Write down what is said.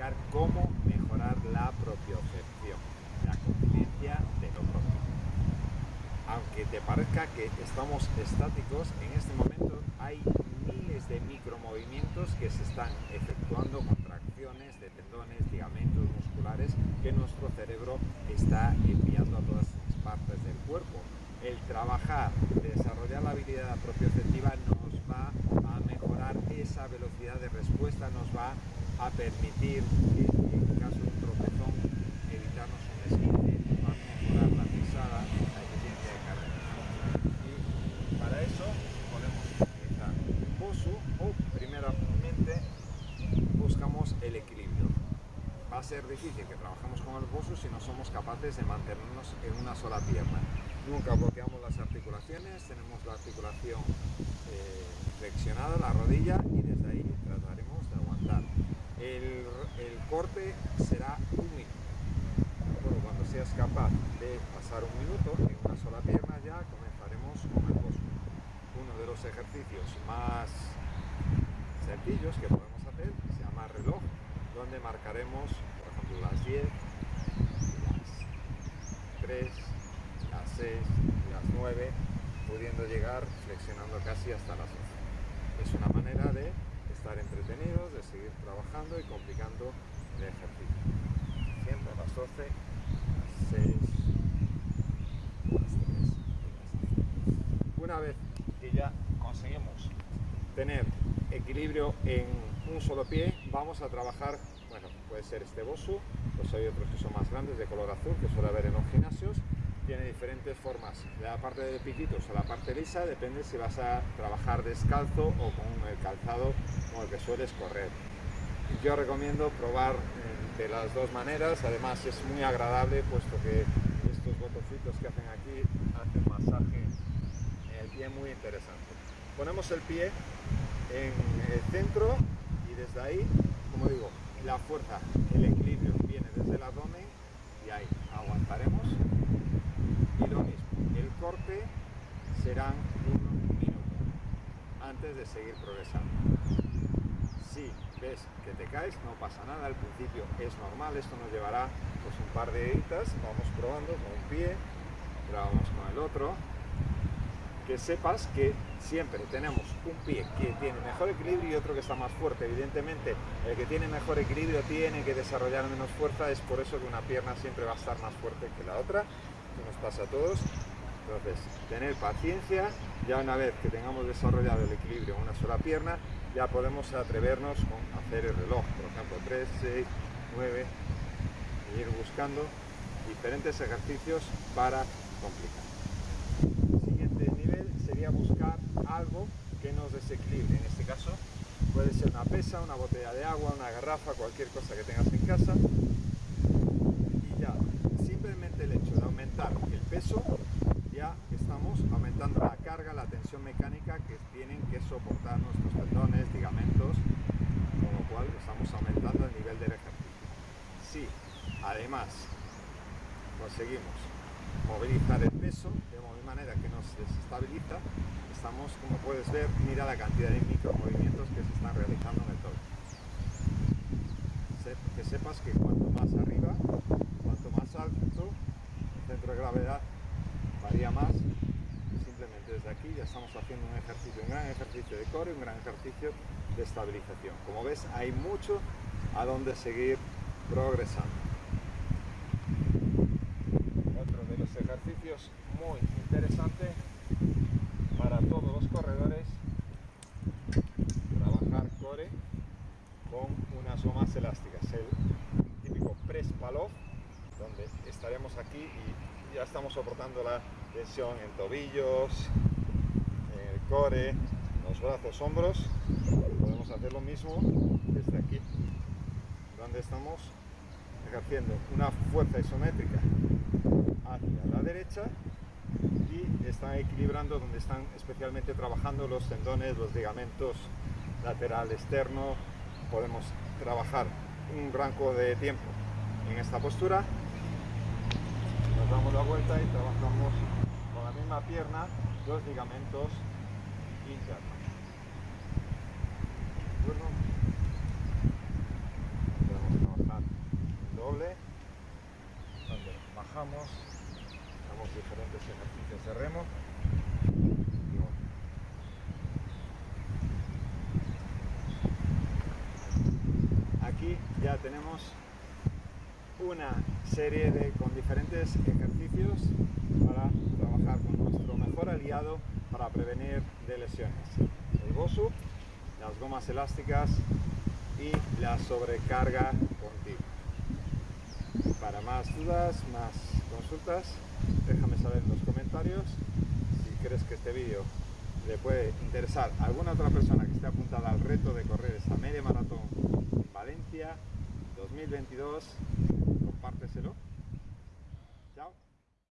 explicar cómo mejorar la propiocepción, la conciencia de lo propio. Aunque te parezca que estamos estáticos, en este momento hay miles de micromovimientos que se están efectuando, contracciones de tendones, ligamentos musculares que nuestro cerebro está enviando a todas las partes del cuerpo. El trabajar, desarrollar la habilidad propioceptiva nos va a mejorar esa velocidad de respuesta, nos va a permitir en caso de un tropezón evitarnos un esquite, va mejorar la pisada, la eficiencia de carrera. Y para eso podemos utilizar bosu o primeramente buscamos el equilibrio. Va a ser difícil que trabajemos con el bosu si no somos capaces de mantenernos en una sola pierna. Nunca bloqueamos las articulaciones, tenemos la articulación eh, flexionada, la rodilla y desde ahí trataremos de aguantar el, corte será un minuto. cuando seas capaz de pasar un minuto en una sola pierna ya comenzaremos con el. Uno de los ejercicios más sencillos que podemos hacer se llama reloj, donde marcaremos, por ejemplo, las 10, las 3, las 6, las 9, pudiendo llegar flexionando casi hasta las 11. Es una manera de estar entretenidos, trabajando y complicando el ejercicio. Siempre a las 12, a las 6, a las 3 Una vez que ya conseguimos tener equilibrio en un solo pie, vamos a trabajar, bueno, puede ser este bosu, pues hay otros que son más grandes de color azul que suele haber en los gimnasios, tiene diferentes formas, de la parte de piquitos a la parte lisa, depende si vas a trabajar descalzo o con el calzado con el que sueles correr. Yo recomiendo probar eh, de las dos maneras, además es muy agradable puesto que estos botoncitos que hacen aquí hacen masaje en el pie muy interesante. Ponemos el pie en el centro y desde ahí, como digo, la fuerza, el equilibrio viene desde el abdomen y ahí aguantaremos y lo mismo, el corte serán un minuto antes de seguir progresando. Si ves que te caes, no pasa nada, al principio es normal, esto nos llevará pues un par de horitas, vamos probando con un pie, probamos con el otro, que sepas que siempre tenemos un pie que tiene mejor equilibrio y otro que está más fuerte. Evidentemente, el que tiene mejor equilibrio tiene que desarrollar menos fuerza, es por eso que una pierna siempre va a estar más fuerte que la otra nos pasa a todos. Entonces, tener paciencia, ya una vez que tengamos desarrollado el equilibrio en una sola pierna, ya podemos atrevernos con hacer el reloj, por ejemplo, 3, 6, 9, y ir buscando diferentes ejercicios para complicar. El siguiente nivel sería buscar algo que nos desequilibre, en este caso puede ser una pesa, una botella de agua, una garrafa, cualquier cosa que tengas en casa, y ya simplemente el hecho de aumentar el peso, ya estamos aumentando la carga, la tensión mecánica que tienen que soportar nuestros tendones, ligamentos, con lo cual estamos aumentando el nivel del ejercicio. Si además conseguimos movilizar el peso de manera que nos desestabiliza, estamos, como puedes ver, mira la cantidad de micromovimientos que se están realizando en el todo. Que sepas que cuanto más arriba, más alto, el centro de gravedad varía más. Simplemente desde aquí ya estamos haciendo un ejercicio, un gran ejercicio de core, un gran ejercicio de estabilización. Como ves, hay mucho a donde seguir progresando. Otro de los muy interesante para todos los corredores, trabajar core con unas gomas elásticas. El típico press palov donde estaremos aquí y ya estamos soportando la tensión en tobillos, en el core, los brazos, hombros. Podemos hacer lo mismo desde aquí, donde estamos ejerciendo una fuerza isométrica hacia la derecha y están equilibrando donde están especialmente trabajando los tendones, los ligamentos lateral externo. Podemos trabajar un rango de tiempo en esta postura damos la vuelta y trabajamos con la misma pierna los ligamentos internos. Podemos aquí ya tenemos una serie de con diferentes ejercicios para trabajar con nuestro mejor aliado para prevenir de lesiones. El BOSU, las gomas elásticas y la sobrecarga continua. Para más dudas, más consultas, déjame saber en los comentarios si crees que este vídeo le puede interesar a alguna otra persona que esté apuntada al reto de correr esta media maratón en Valencia 2022, compárteselo